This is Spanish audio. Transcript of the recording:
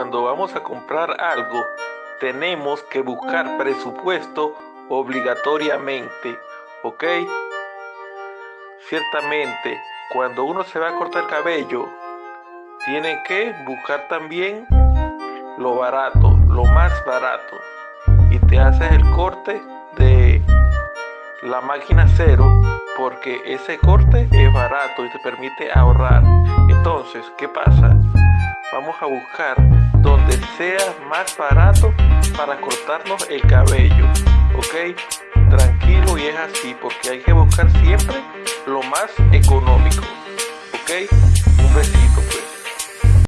cuando vamos a comprar algo, tenemos que buscar presupuesto obligatoriamente, ¿ok? Ciertamente, cuando uno se va a cortar el cabello, tiene que buscar también lo barato, lo más barato. Y te haces el corte de la máquina cero porque ese corte es barato y te permite ahorrar. Entonces, ¿qué pasa? Vamos a buscar sea más barato para cortarnos el cabello, ¿ok? Tranquilo y es así porque hay que buscar siempre lo más económico, ¿ok? Un besito pues.